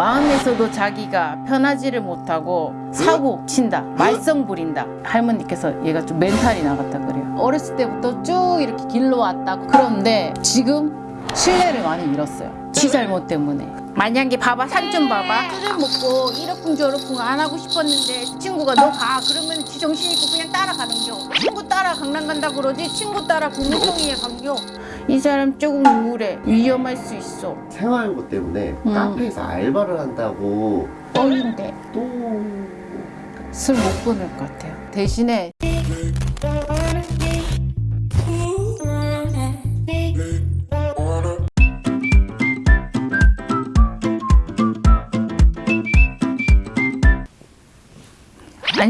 마음에서도 자기가 편하지를 못하고 사고 친다 말썽 부린다. 할머니께서 얘가 좀 멘탈이 나갔다 그래요. 어렸을 때부터 쭉 이렇게 길러 왔다 그런데 지금 신뢰를 많이 잃었어요. 지 잘못 때문에 만약에 봐봐 산 좀 봐봐. 술을 먹고 이러쿵 저러쿵 안 하고 싶었는데 친구가 너 가. 그러면 지 정신 있고 그냥 따라가는겨. 친구 따라 강남 간다 그러지 친구 따라 국무총리에 간겨. 이 사람 조금 우울해. 위험할 수 있어. 생활고 때문에 음. 카페에서 알바를 한다고. 떨린대. 또. 술 못 끊을 것 같아요. 대신에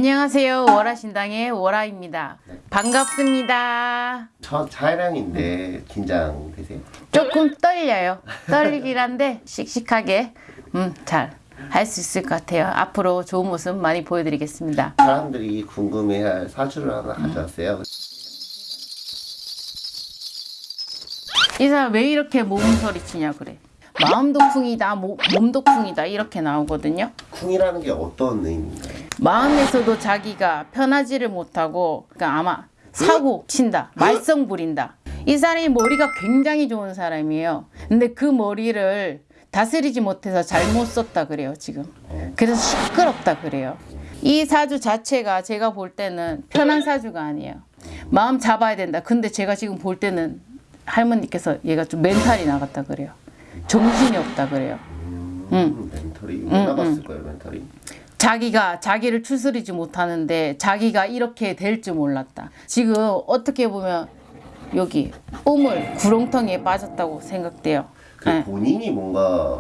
안녕하세요. 월화신당의 월화입니다. 반갑습니다. 첫 촬영인데 긴장되세요? 조금 떨려요. 떨리긴 한데 씩씩하게 음, 잘 할 수 있을 것 같아요. 앞으로 좋은 모습 많이 보여드리겠습니다. 사람들이 궁금해할 사주를 하나 음. 가져왔어요. 이 사람 왜 이렇게 몸소리 치냐 그래? 마음도 쿵이다 모- 몸도 쿵이다 이렇게 나오거든요. 쿵이라는 게 어떤 의미인가요? 마음에서도 자기가 편하지를 못하고 그러니까 아마 사고 친다 말썽 부린다. 이 사람이 머리가 굉장히 좋은 사람이에요. 근데 그 머리를 다스리지 못해서 잘못 썼다 그래요 지금. 그래서 시끄럽다 그래요. 이 사주 자체가 제가 볼 때는 편한 사주가 아니에요. 마음 잡아야 된다. 근데 제가 지금 볼 때는 할머니께서 얘가 좀 멘탈이 나갔다 그래요. 정신이 없다 그래요. 음, 멘털이 왜 나갔을 거예요, 멘털이? 자기가 자기를 추스리지 못하는데 자기가 이렇게 될 줄 몰랐다. 지금 어떻게 보면 여기 우물 구렁텅이에 빠졌다고 생각돼요. 그 네. 본인이 뭔가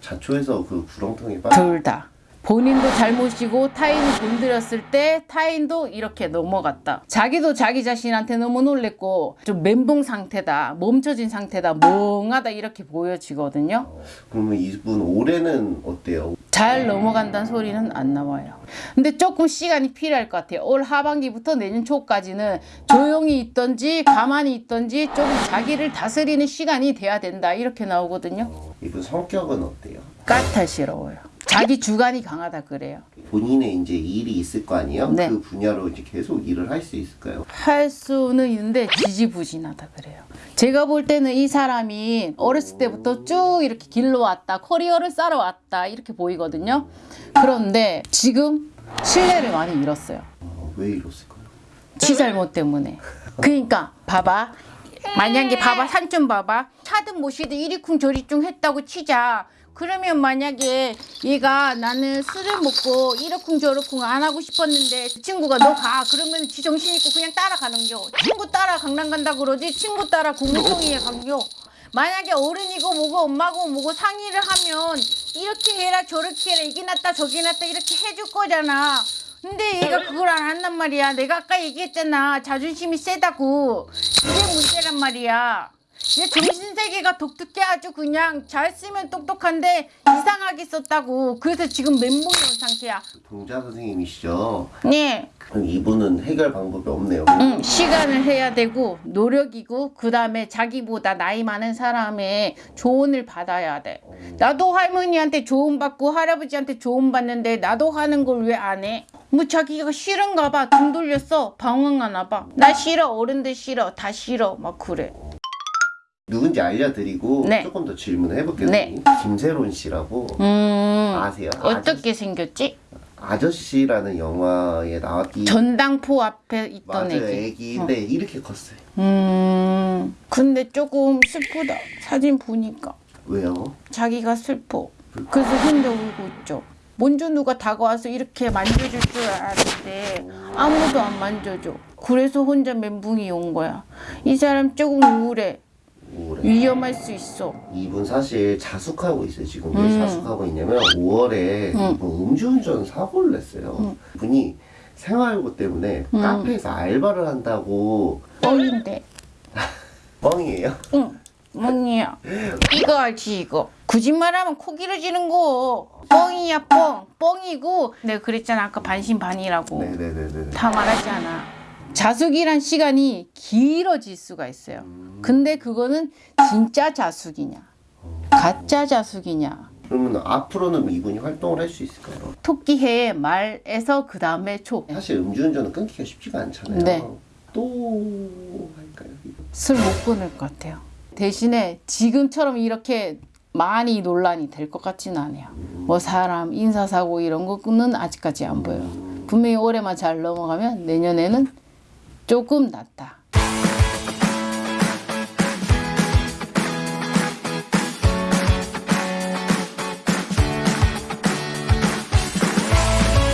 자초해서 그 구렁텅이에 빠둘 다. 본인도 잘못이고 타인이 건드렸을 때 타인도 이렇게 넘어갔다. 자기도 자기 자신한테 너무 놀랬고 좀 멘붕 상태다. 멈춰진 상태다. 멍하다 이렇게 보여지거든요. 그러면 이분 올해는 어때요? 잘 넘어간다는 소리는 안 나와요. 근데 조금 시간이 필요할 것 같아요. 올 하반기부터 내년 초까지는 조용히 있던지 가만히 있던지 조금 자기를 다스리는 시간이 돼야 된다. 이렇게 나오거든요. 이분 성격은 어때요? 까탈스러워요. 자기 주관이 강하다 그래요. 본인의 이제 일이 있을 거 아니에요? 네. 그 분야로 이제 계속 일을 할 수 있을까요? 할 수는 있는데 지지부진하다 그래요. 제가 볼 때는 이 사람이 어렸을 때부터 쭉 이렇게 길러 왔다. 커리어를 쌓아 왔다. 이렇게 보이거든요. 그런데 지금 신뢰를 많이 잃었어요. 어, 왜 이랬을까요? 지 잘못 때문에. 그러니까 봐봐. 만약에 봐봐 산 좀 봐봐. 차든 모시든 이리쿵 저리쿵 했다고 치자. 그러면 만약에 얘가 나는 술을 먹고 이러쿵 저러쿵 안 하고 싶었는데 친구가 너 가 그러면 지 정신 있고 그냥 따라가는겨 친구 따라 강남 간다 그러지 친구 따라 국무총리에 간겨 만약에 어른이고 뭐고 엄마고 뭐고 상의를 하면 이렇게 해라 저렇게 해라 이게 낫다 저게 낫다 이렇게 해줄 거잖아 근데 얘가 그걸 안 한단 말이야. 내가 아까 얘기했잖아. 자존심이 세다고. 그게 문제란 말이야. 얘 정신세계가 독특해 아주 그냥 잘 쓰면 똑똑한데 이상하게 썼다고. 그래서 지금 멘붕이 온 상태야. 동자 선생님이시죠? 네. 그럼 이분은 해결 방법이 없네요. 응, 시간을 해야 되고 노력이고 그 다음에 자기보다 나이 많은 사람의 조언을 받아야 돼. 나도 할머니한테 조언 받고 할아버지한테 조언 받는데 나도 하는 걸 왜 안 해? 뭐 자기가 싫은가 봐. 등 돌렸어. 방황하나 봐. 나 싫어. 어른들 싫어. 다 싫어. 막 그래. 누군지 알려드리고 네. 조금 더 질문을 해볼게요. 네. 김세론 씨라고 음. 아세요? 어떻게 생겼지? 아저씨라는 영화에 나왔기 전당포 앞에 있던 맞아요 애기. 애기인데 이렇게 컸어요. 음. 근데 조금 슬프다. 사진 보니까. 왜요? 자기가 슬퍼. 그래서 혼자 울고 있죠. 먼저 누가 다가와서 이렇게 만져줄 줄 알았는데 아무도 안 만져줘. 그래서 혼자 멘붕이 온 거야. 이 사람 조금 우울해. 우울해. 위험할 수 있어. 이분 사실 자숙하고 있어요. 지금 왜 음. 자숙하고 있냐면 5월에 이분 음주운전 사고를 냈어요. 분이 생활고 때문에 음. 카페에서 알바를 한다고 뻥인데. 뻥이에요. 응. 멍이야. 이거 알지 이거. 거짓말하면 코 길어지는 거. 뻥이야 뻥. 뻥이고 내가 그랬잖아 아까 반신반의라고. 네네네네. 다 말하지 않아. 자숙이란 시간이 길어질 수가 있어요. 근데 그거는 진짜 자숙이냐, 가짜 자숙이냐. 그러면 앞으로는 이분이 활동을 할 수 있을까요? 토끼해 말에서 그 다음에 초. 사실 음주운전은 끊기가 쉽지가 않잖아요. 네. 또 할까요? 술 못 끊을 것 같아요. 대신에 지금처럼 이렇게 많이 논란이 될 것 같지는 않아요. 뭐 사람 인사사고 이런 거는 아직까지 안 보여요. 분명히 올해만 잘 넘어가면 내년에는 조금 낫다.